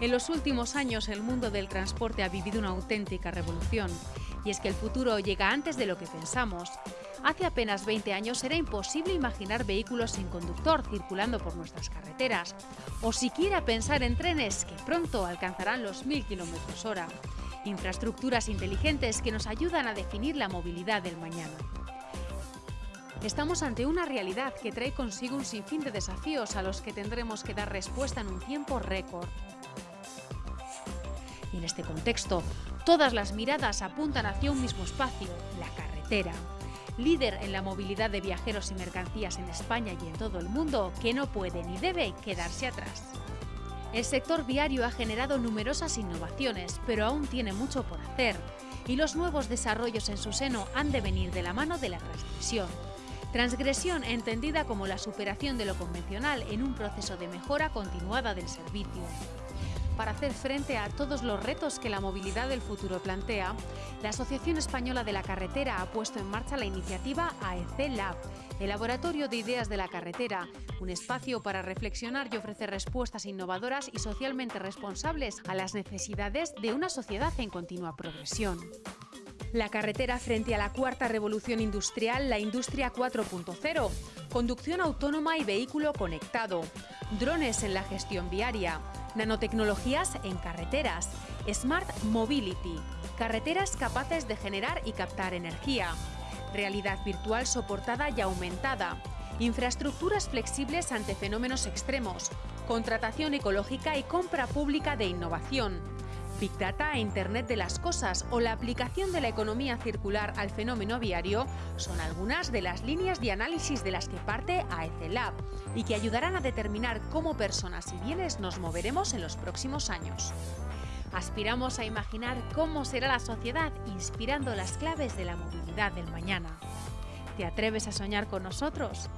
En los últimos años el mundo del transporte ha vivido una auténtica revolución. Y es que el futuro llega antes de lo que pensamos. Hace apenas 20 años era imposible imaginar vehículos sin conductor circulando por nuestras carreteras, o siquiera pensar en trenes que pronto alcanzarán los 1000 km hora. Infraestructuras inteligentes que nos ayudan a definir la movilidad del mañana. Estamos ante una realidad que trae consigo un sinfín de desafíos a los que tendremos que dar respuesta en un tiempo récord. En este contexto, todas las miradas apuntan hacia un mismo espacio, la carretera. Líder en la movilidad de viajeros y mercancías en España y en todo el mundo, que no puede ni debe quedarse atrás. El sector viario ha generado numerosas innovaciones, pero aún tiene mucho por hacer, y los nuevos desarrollos en su seno han de venir de la mano de la transgresión, Transgresión entendida como la superación de lo convencional en un proceso de mejora continuada del servicio. Para hacer frente a todos los retos que la movilidad del futuro plantea, la Asociación Española de la Carretera ha puesto en marcha la iniciativa AEC Lab, el Laboratorio de Ideas de la Carretera, un espacio para reflexionar y ofrecer respuestas innovadoras y socialmente responsables a las necesidades de una sociedad en continua progresión. La carretera frente a la cuarta revolución industrial, la industria 4.0, conducción autónoma y vehículo conectado, drones en la gestión viaria, nanotecnologías en carreteras, Smart Mobility, carreteras capaces de generar y captar energía, realidad virtual soportada y aumentada, infraestructuras flexibles ante fenómenos extremos, contratación ecológica y compra pública de innovación, Big Data e Internet de las Cosas o la aplicación de la economía circular al fenómeno viario son algunas de las líneas de análisis de las que parte AEC Lab y que ayudarán a determinar cómo personas y bienes nos moveremos en los próximos años. Aspiramos a imaginar cómo será la sociedad inspirando las claves de la movilidad del mañana. ¿Te atreves a soñar con nosotros?